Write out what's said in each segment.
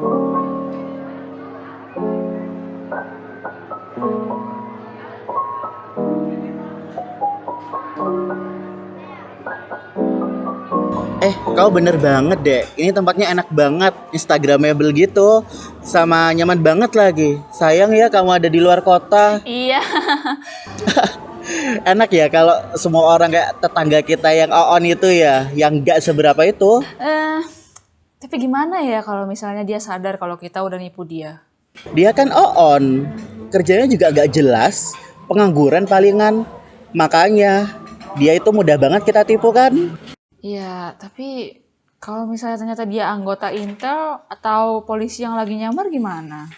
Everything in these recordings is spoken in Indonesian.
Eh, kau bener banget deh. Ini tempatnya enak banget, instagramable gitu, sama nyaman banget lagi. Sayang ya kamu ada di luar kota. Iya. Enak ya kalau semua orang kayak tetangga kita yang on itu ya, yang gak seberapa itu. Eh, tapi gimana ya kalau misalnya dia sadar kalau kita udah nipu dia? Dia kan on, kerjanya juga gak jelas, pengangguran palingan. Makanya dia itu mudah banget kita tipu kan? Iya, tapi kalau misalnya ternyata dia anggota Intel atau polisi yang lagi nyamar gimana?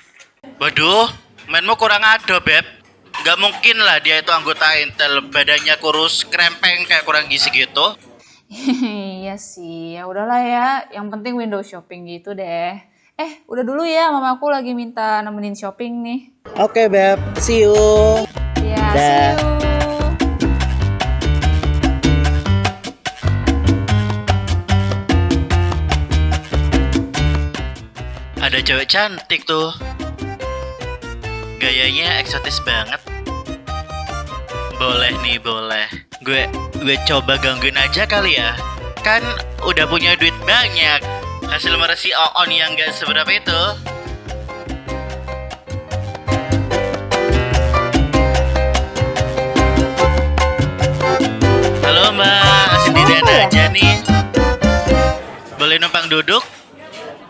Waduh, mainmu kurang ado, Beb. Gak mungkin lah dia itu anggota Intel, badannya kurus, krempeng kayak kurang gizi gitu. iya sih, ya udahlah ya. Yang penting window shopping gitu deh. Eh, udah dulu ya, mamaku lagi minta nemenin shopping nih. Oke, Beb. See you. Ya, Dah. see you. Ada cewek cantik tuh. Gayanya eksotis banget. Boleh nih, boleh. Gue gue coba gangguin aja kali ya. Kan udah punya duit banyak. Hasil meresi on yang gak seberapa itu. Halo mbak, sendirian aja nih. Boleh numpang duduk?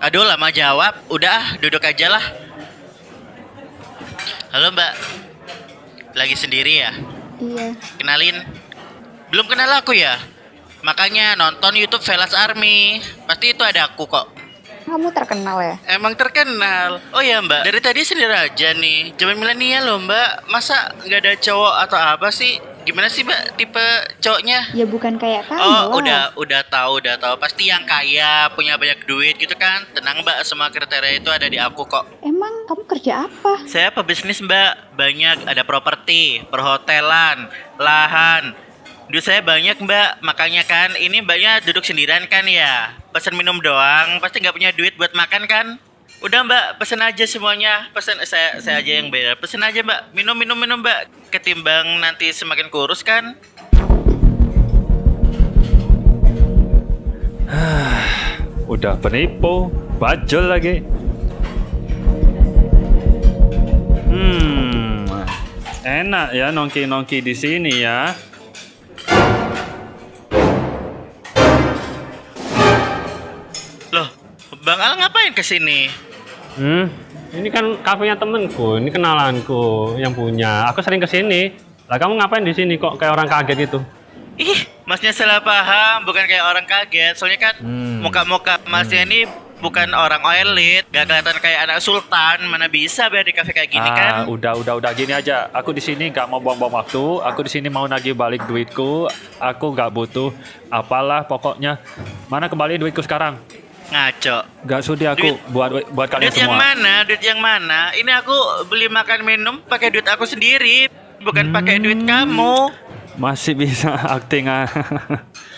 Aduh lama jawab, udah ah, duduk aja lah. Halo mbak, lagi sendiri ya? Iya, Kenalin, belum kenal aku ya? Makanya nonton YouTube Velas Army, pasti itu ada aku kok. kamu terkenal ya? Emang terkenal. Oh ya mbak, dari tadi sendiri aja nih. Zaman milenial loh mbak, masa nggak ada cowok atau apa sih? Gimana sih mbak tipe cowoknya? Ya bukan kayak kamu Oh, lah. udah udah tahu, udah tahu. Pasti yang kaya, punya banyak duit gitu kan. Tenang, Mbak, semua kriteria itu ada di aku kok. Emang kamu kerja apa? Saya pebisnis, Mbak. Banyak ada properti, perhotelan, lahan. Duit saya banyak, Mbak. Makanya kan ini Mbaknya duduk sendirian kan ya. Pesan minum doang, pasti nggak punya duit buat makan kan? Udah Mbak, pesen aja semuanya. Pesen saya saya aja yang bayar. Pesen aja Mbak. Minum minum minum Mbak. Ketimbang nanti semakin kurus kan? Udah penipu, bajol lagi. Hmm, enak ya nongki-nongki di sini ya. Bang Al ngapain ke sini? Hmm, ini kan kafenya temenku, ini kenalanku yang punya. Aku sering ke sini. Lah kamu ngapain di sini kok kayak orang kaget gitu? Ih, masnya salah paham, bukan kayak orang kaget. Soalnya kan Hmm. muka-muka masnya ini bukan orang elit, gak kelihatan kayak anak sultan. Mana bisa biar di kafe kayak gini kan? ah, udah udah udah gini aja. Aku di sini nggak mau buang-buang waktu. Aku di sini mau nagih balik duitku. Aku nggak butuh apalah pokoknya. Mana kembali duitku sekarang? Ngaco. Gak sudi aku Duit- buat buat kalian Duit yang semua. mana? Duit yang mana? Ini aku beli makan minum pakai duit aku sendiri, bukan pakai duit kamu. Masih bisa acting ah.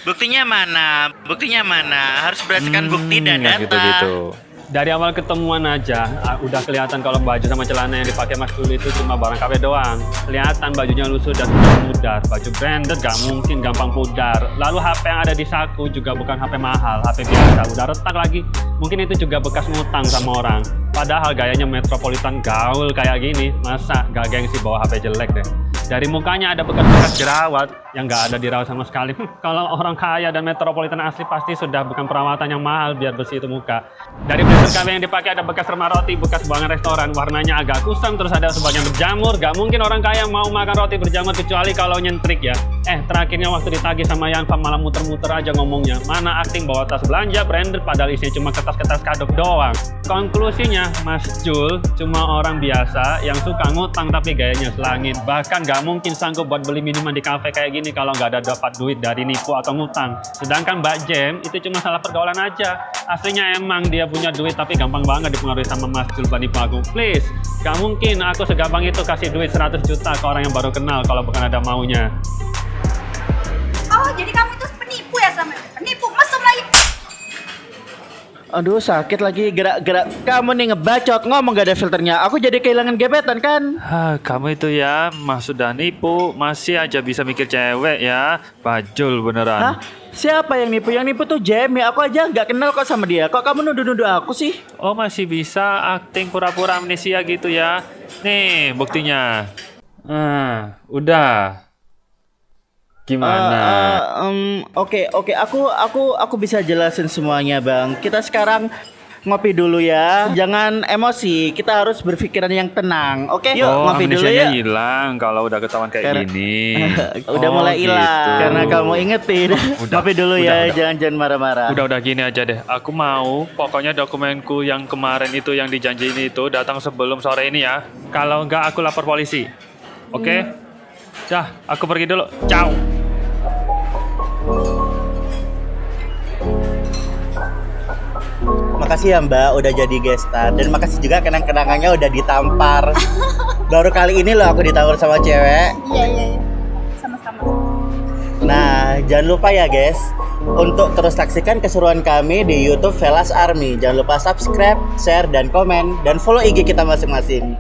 Buktinya mana? Buktinya mana? Harus berdasarkan bukti dan Hmm, data. gitu-gitu. Dari awal ketemuan aja ah, udah kelihatan kalau baju sama celana yang dipakai Mas Dul itu cuma barang kafe doang. Kelihatan bajunya lusuh dan sudah pudar. Baju branded gak mungkin gampang pudar. Lalu HP yang ada di saku juga bukan HP mahal, HP biasa. Udah retak lagi. Mungkin itu juga bekas ngutang sama orang. Padahal gayanya metropolitan gaul kayak gini. Masa gak gengsi bawa HP jelek deh. Dari mukanya ada bekas-bekas jerawat yang nggak ada dirawat sama sekali. Hmm, Kalau orang kaya dan metropolitan asli pasti sudah bukan perawatan yang mahal biar bersih itu muka. Dari blazer kami yang dipakai ada bekas remah roti, bekas buangan restoran, warnanya agak kusam, terus ada sebagian berjamur. Gak mungkin orang kaya mau makan roti berjamur kecuali kalau nyentrik ya. Eh, terakhirnya waktu ditagih sama Yanfa malah muter-muter aja ngomongnya. Mana acting bawa tas belanja branded padahal isinya cuma kertas-kertas kadok doang. Konklusinya, Mas Jul cuma orang biasa yang suka ngutang tapi gayanya selangit. Bahkan gak mungkin sanggup buat beli minuman di kafe kayak gini kalau nggak ada dapat duit dari nipu atau ngutang. Sedangkan Mbak Jem itu cuma salah pergaulan aja. Aslinya emang dia punya duit tapi gampang banget dipengaruhi sama Mas Jul buat nipu aku. Please, gak mungkin aku segampang itu kasih duit 100 juta ke orang yang baru kenal kalau bukan ada maunya. Oh, jadi kamu itu penipu ya sama penipu mesum lagi. Aduh sakit lagi gerak-gerak Kamu nih ngebacot ngomong gak ada filternya Aku jadi kehilangan gebetan kan Hah, kamu itu ya, mas sudah nipu, masih aja bisa mikir cewek ya. Bajul beneran. Hah? Siapa yang nipu? Yang nipu tuh Jamie Aku aja nggak kenal kok sama dia Kok kamu nuduh-nuduh aku sih? Oh masih bisa acting pura-pura amnesia gitu ya. Nih buktinya. Ah, udah. Gimana? Eh, eh, Oke oke aku aku aku bisa jelasin semuanya bang. Kita sekarang ngopi dulu ya. Jangan emosi. Kita harus berpikiran yang tenang. Oke yuk oh, ngopi dulu ya. hilang kalau udah ketahuan kayak Karena- gini. Udah Oh, mulai hilang gitu. karena kamu ingetin. Udah, ngopi dulu udah, ya. udah. Jangan jangan marah-marah. Udah udah gini aja deh. Aku mau pokoknya dokumenku yang kemarin itu yang dijanjiin itu datang sebelum sore ini ya. Kalau enggak aku lapor polisi. Oke? Dah, aku pergi dulu. Ciao. Makasih ya Mbak udah jadi gestar dan makasih juga kenang-kenangannya udah ditampar. Baru kali ini loh aku ditampar sama cewek. Iya, iya, iya. Sama-sama. Nah, jangan lupa ya guys untuk terus saksikan keseruan kami di YouTube Velas Army. Jangan lupa subscribe, share dan komen dan follow IG kita masing-masing.